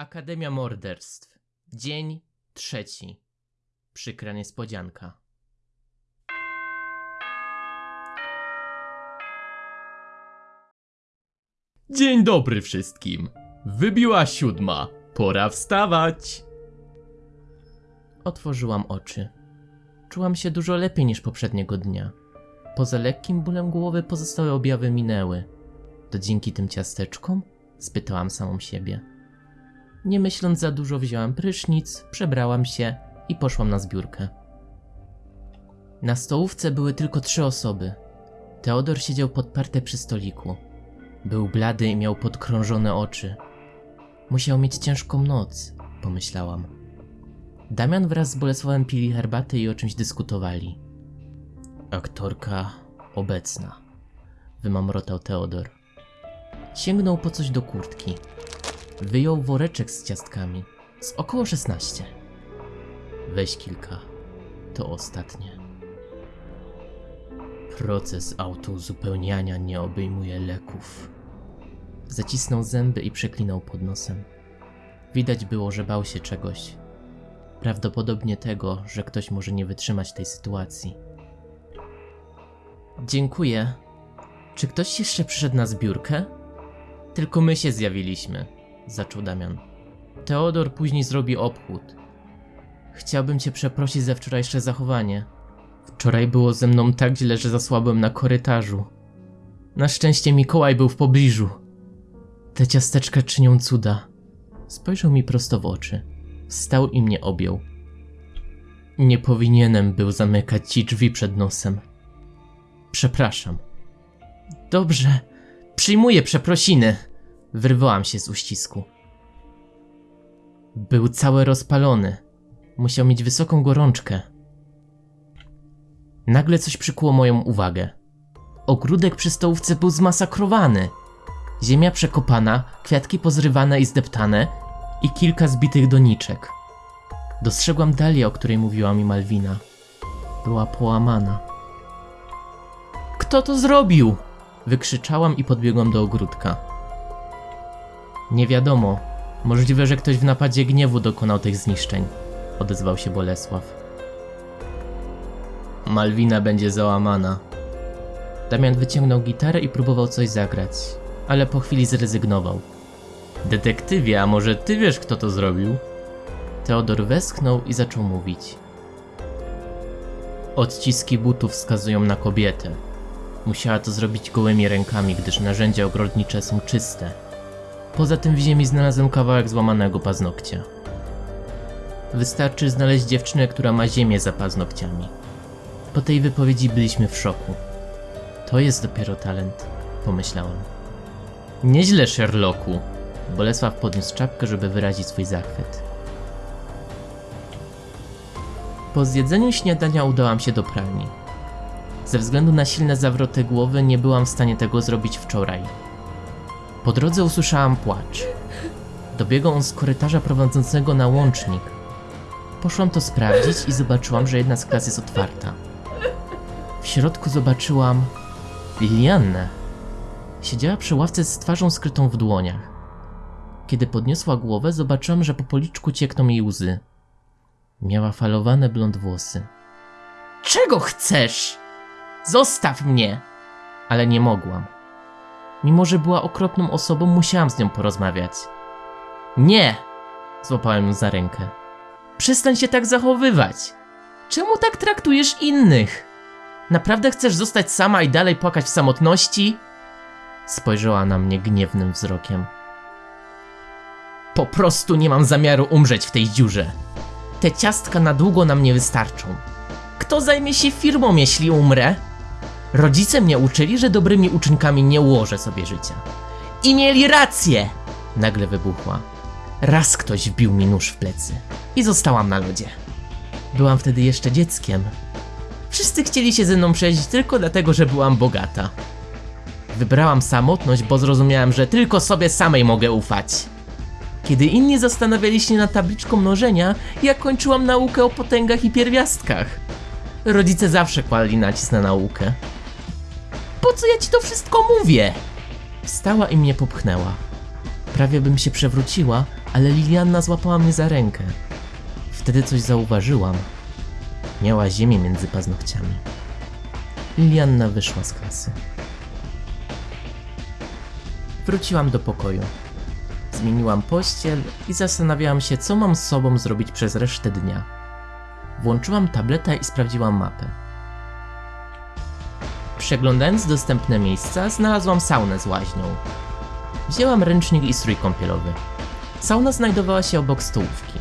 Akademia Morderstw. Dzień trzeci. Przykra niespodzianka. Dzień dobry wszystkim. Wybiła siódma. Pora wstawać. Otworzyłam oczy. Czułam się dużo lepiej niż poprzedniego dnia. Poza lekkim bólem głowy pozostałe objawy minęły. To dzięki tym ciasteczkom? Spytałam samą siebie. Nie myśląc za dużo, wzięłam prysznic, przebrałam się i poszłam na zbiórkę. Na stołówce były tylko trzy osoby. Teodor siedział podparty przy stoliku. Był blady i miał podkrążone oczy. Musiał mieć ciężką noc, pomyślałam. Damian wraz z Bolesławem pili herbatę i o czymś dyskutowali. Aktorka obecna, wymamrotał Teodor. Sięgnął po coś do kurtki. Wyjął woreczek z ciastkami. Z około 16. Weź kilka. To ostatnie. Proces autouzupełniania nie obejmuje leków. Zacisnął zęby i przeklinał pod nosem. Widać było, że bał się czegoś. Prawdopodobnie tego, że ktoś może nie wytrzymać tej sytuacji. Dziękuję. Czy ktoś jeszcze przyszedł na zbiórkę? Tylko my się zjawiliśmy, zaczął Damian. Teodor później zrobi obchód. Chciałbym cię przeprosić za wczorajsze zachowanie. Wczoraj było ze mną tak źle, że zasłabłem na korytarzu. Na szczęście Mikołaj był w pobliżu. Te ciasteczka czynią cuda. Spojrzał mi prosto w oczy. Wstał i mnie objął. Nie powinienem był zamykać ci drzwi przed nosem. Przepraszam. Dobrze, przyjmuję przeprosiny. Wyrwałam się z uścisku. Był cały rozpalony. Musiał mieć wysoką gorączkę. Nagle coś przykuło moją uwagę. Ogródek przy stołówce był zmasakrowany. Ziemia przekopana, kwiatki pozrywane i zdeptane i kilka zbitych doniczek. Dostrzegłam dalię, o której mówiła mi Malwina. Była połamana. Kto to zrobił? Wykrzyczałam i podbiegłam do ogródka. Nie wiadomo. Możliwe, że ktoś w napadzie gniewu dokonał tych zniszczeń, odezwał się Bolesław. Malwina będzie załamana. Damian wyciągnął gitarę i próbował coś zagrać, ale po chwili zrezygnował. Detektywie, a może ty wiesz, kto to zrobił? Teodor westchnął i zaczął mówić. Odciski butów wskazują na kobietę. Musiała to zrobić gołymi rękami, gdyż narzędzia ogrodnicze są czyste. Poza tym w ziemi znalazłem kawałek złamanego paznokcia. Wystarczy znaleźć dziewczynę, która ma ziemię za paznokciami. Po tej wypowiedzi byliśmy w szoku. To jest dopiero talent, pomyślałem. Nieźle, Sherlocku. Bolesław podniósł czapkę, żeby wyrazić swój zachwyt. Po zjedzeniu śniadania udałam się do pralni. Ze względu na silne zawroty głowy nie byłam w stanie tego zrobić wczoraj. Po drodze usłyszałam płacz. Dobiegał on z korytarza prowadzącego na łącznik. Poszłam to sprawdzić i zobaczyłam, że jedna z klas jest otwarta. W środku zobaczyłam Liliannę. Siedziała przy ławce z twarzą skrytą w dłoniach. Kiedy podniosła głowę, zobaczyłam, że po policzku ciekną jej łzy. Miała falowane blond włosy. Czego chcesz? Zostaw mnie! Ale nie mogłam. Mimo, że była okropną osobą, musiałam z nią porozmawiać. Nie! Złapałem ją za rękę. Przestań się tak zachowywać! Czemu tak traktujesz innych? Naprawdę chcesz zostać sama i dalej płakać w samotności? Spojrzała na mnie gniewnym wzrokiem. Po prostu nie mam zamiaru umrzeć w tej dziurze. Te ciastka na długo nam nie wystarczą. Kto zajmie się firmą, jeśli umrę? Rodzice mnie uczyli, że dobrymi uczynkami nie ułożę sobie życia. I mieli rację! Nagle wybuchła. Raz ktoś wbił mi nóż w plecy i zostałam na lodzie. Byłam wtedy jeszcze dzieckiem. Wszyscy chcieli się ze mną przejść tylko dlatego, że byłam bogata. Wybrałam samotność, bo zrozumiałam, że tylko sobie samej mogę ufać. Kiedy inni zastanawiali się nad tabliczką mnożenia, ja kończyłam naukę o potęgach i pierwiastkach. Rodzice zawsze kładli nacisk na naukę. Po co ja ci to wszystko mówię? Wstała i mnie popchnęła. Prawie bym się przewróciła, ale Lilianna złapała mnie za rękę. Wtedy coś zauważyłam. Miała ziemię między paznokciami. Lilianna wyszła z klasy. Wróciłam do pokoju. Zmieniłam pościel i zastanawiałam się, co mam z sobą zrobić przez resztę dnia. Włączyłam tabletę i sprawdziłam mapę. Przeglądając dostępne miejsca, znalazłam saunę z łaźnią. Wzięłam ręcznik i strój kąpielowy. Sauna znajdowała się obok stołówki.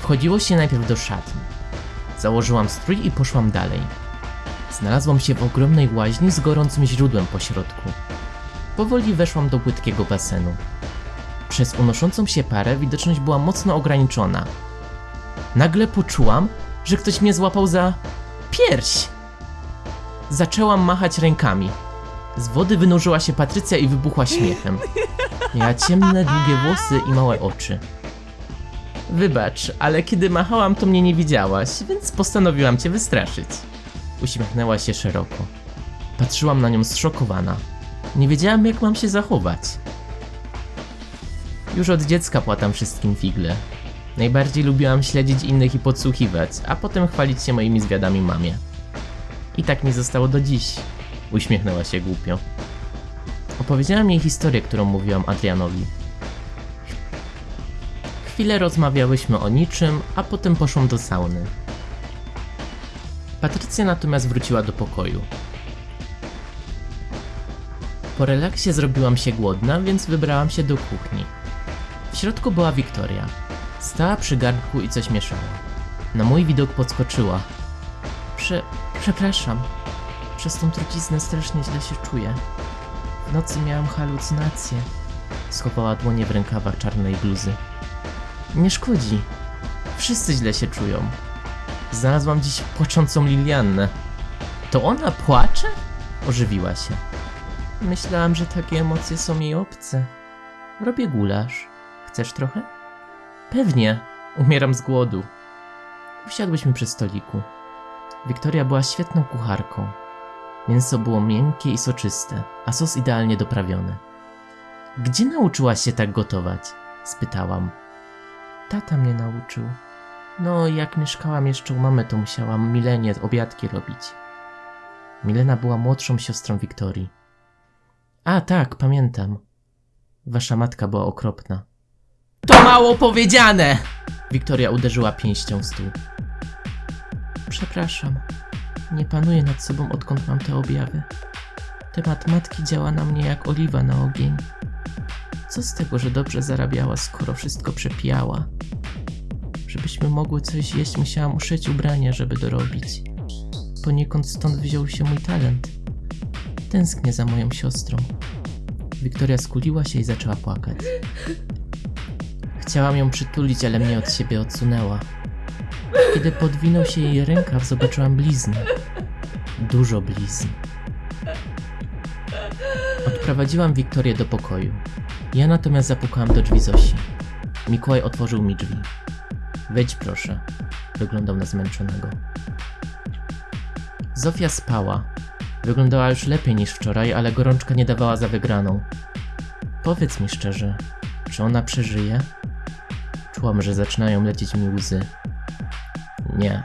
Wchodziło się najpierw do szatni. Założyłam strój i poszłam dalej. Znalazłam się w ogromnej łaźni z gorącym źródłem po środku. Powoli weszłam do płytkiego basenu. Przez unoszącą się parę widoczność była mocno ograniczona. Nagle poczułam, że ktoś mnie złapał za pierś. Zaczęłam machać rękami. Z wody wynurzyła się Patrycja i wybuchła śmiechem. Miała ciemne, długie włosy i małe oczy. Wybacz, ale kiedy machałam, to mnie nie widziałaś, więc postanowiłam cię wystraszyć. Uśmiechnęła się szeroko. Patrzyłam na nią zszokowana. Nie wiedziałam, jak mam się zachować. Już od dziecka płatam wszystkim figle. Najbardziej lubiłam śledzić innych i podsłuchiwać, a potem chwalić się moimi zwiadami mamie. I tak mi zostało do dziś. Uśmiechnęła się głupio. Opowiedziałam jej historię, którą mówiłam Adrianowi. Chwilę rozmawiałyśmy o niczym, a potem poszłam do sauny. Patrycja natomiast wróciła do pokoju. Po relaksie zrobiłam się głodna, więc wybrałam się do kuchni. W środku była Wiktoria. Stała przy garnku i coś mieszała. Na mój widok podskoczyła. Prze... przepraszam. Przez tą truciznę strasznie źle się czuję. W nocy miałam halucynacje. Schowała dłonie w rękawach czarnej bluzy. Nie szkodzi. Wszyscy źle się czują. Znalazłam dziś płaczącą Liliannę. To ona płacze? Ożywiła się. Myślałam, że takie emocje są jej obce. Robię gulasz. Chcesz trochę? Pewnie. Umieram z głodu. Usiadłyśmy przy stoliku. Wiktoria była świetną kucharką. Mięso było miękkie i soczyste, a sos idealnie doprawiony. Gdzie nauczyłaś się tak gotować? spytałam. Tata mnie nauczył. No, jak mieszkałam jeszcze u mamy, to musiałam Milenie obiadki robić. Milena była młodszą siostrą Wiktorii. A, tak, pamiętam. Wasza matka była okropna. To mało powiedziane! Wiktoria uderzyła pięścią w stół. Przepraszam. Nie panuję nad sobą, odkąd mam te objawy. Temat matki działa na mnie jak oliwa na ogień. Co z tego, że dobrze zarabiała, skoro wszystko przepijała? Żebyśmy mogły coś jeść, musiałam uszyć ubrania, żeby dorobić. Poniekąd stąd wziął się mój talent. Tęsknię za moją siostrą. Wiktoria skuliła się i zaczęła płakać. Chciałam ją przytulić, ale mnie od siebie odsunęła. Kiedy podwinął się jej rękaw, zobaczyłam blizny. Dużo blizn. Odprowadziłam Wiktorię do pokoju. Ja natomiast zapukałam do drzwi Zosi. Mikołaj otworzył mi drzwi. Wejdź proszę. Wyglądał na zmęczonego. Zofia spała. Wyglądała już lepiej niż wczoraj, ale gorączka nie dawała za wygraną. Powiedz mi szczerze, czy ona przeżyje? Czułam, że zaczynają lecieć mi łzy. Nie.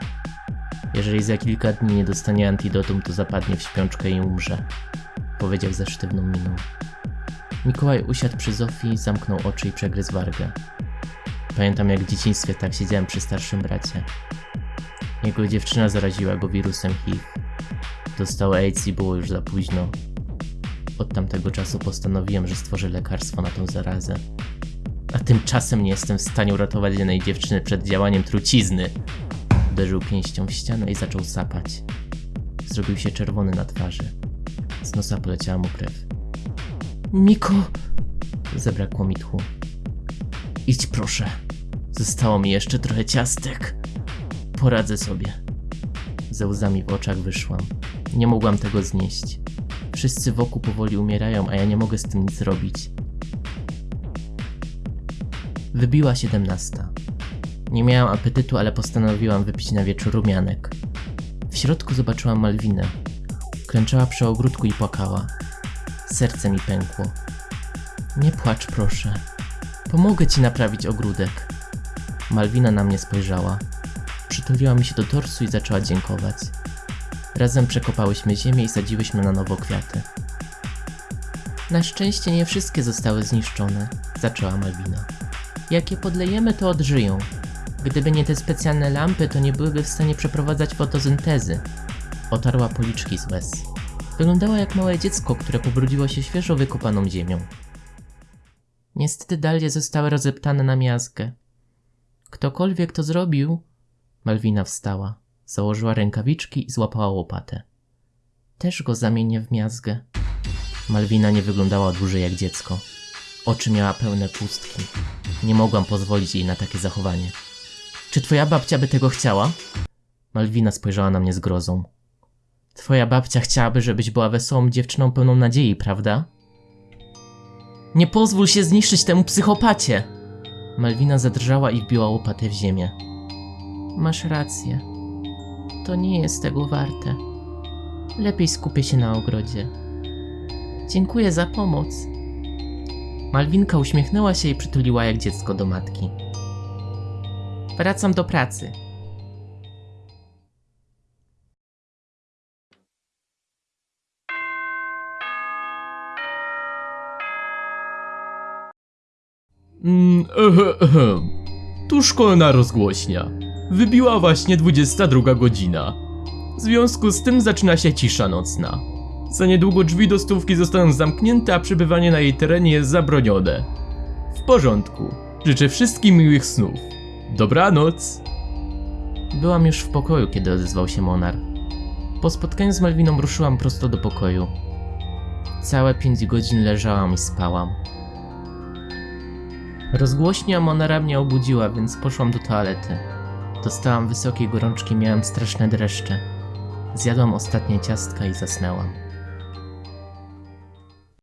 Jeżeli za kilka dni nie dostanie antidotum, to zapadnie w śpiączkę i umrze. Powiedział ze sztywną miną. Mikołaj usiadł przy Zofii, zamknął oczy i przegryzł wargę. Pamiętam jak w dzieciństwie tak siedziałem przy starszym bracie. Jego dziewczyna zaraziła go wirusem HIV. Dostał AIDS i było już za późno. Od tamtego czasu postanowiłem, że stworzę lekarstwo na tą zarazę. A tymczasem nie jestem w stanie uratować jednej dziewczyny przed działaniem trucizny. Uderzył pięścią w ścianę i zaczął sapać. Zrobił się czerwony na twarzy. Z nosa poleciała mu krew. Miko! Zabrakło mi tchu. Idź proszę. Zostało mi jeszcze trochę ciastek. Poradzę sobie. Ze łzami w oczach wyszłam. Nie mogłam tego znieść. Wszyscy wokół powoli umierają, a ja nie mogę z tym nic zrobić. Wybiła siedemnasta. Nie miałam apetytu, ale postanowiłam wypić na wieczór rumianek. W środku zobaczyłam Malwinę. Klęczała przy ogródku i płakała. Serce mi pękło. Nie płacz, proszę. Pomogę ci naprawić ogródek. Malwina na mnie spojrzała. Przytuliła mi się do torsu i zaczęła dziękować. Razem przekopałyśmy ziemię i sadziłyśmy na nowo kwiaty. Na szczęście nie wszystkie zostały zniszczone, zaczęła Malwina. Jak je podlejemy, to odżyją. Gdyby nie te specjalne lampy, to nie byłyby w stanie przeprowadzać fotosyntezy. Otarła policzki z łez. Wyglądała jak małe dziecko, które pobrudziło się świeżo wykopaną ziemią. Niestety dalie zostały rozeptane na miazgę. Ktokolwiek to zrobił... Malwina wstała, założyła rękawiczki i złapała łopatę. Też go zamienię w miazgę. Malwina nie wyglądała dłużej jak dziecko. Oczy miała pełne pustki. Nie mogłam pozwolić jej na takie zachowanie. Czy twoja babcia by tego chciała? Malwina spojrzała na mnie z grozą. Twoja babcia chciałaby, żebyś była wesołą dziewczyną pełną nadziei, prawda? Nie pozwól się zniszczyć temu psychopacie! Malwina zadrżała i wbiła łopatę w ziemię. Masz rację. To nie jest tego warte. Lepiej skupię się na ogrodzie. Dziękuję za pomoc. Malwinka uśmiechnęła się i przytuliła jak dziecko do matki. Wracam do pracy. Mm, ehe, ehe. Tu szkolna rozgłośnia. Wybiła właśnie 22 godzina. W związku z tym zaczyna się cisza nocna. Za niedługo drzwi do stówki zostaną zamknięte, a przebywanie na jej terenie jest zabronione. W porządku. Życzę wszystkim miłych snów. Dobranoc. Byłam już w pokoju, kiedy odezwał się Monar. Po spotkaniu z Malwiną ruszyłam prosto do pokoju. Całe pięć godzin leżałam i spałam. Rozgłośnia Monara mnie obudziła, więc poszłam do toalety. Dostałam wysokiej gorączki, miałem straszne dreszcze. Zjadłam ostatnie ciastka i zasnęłam.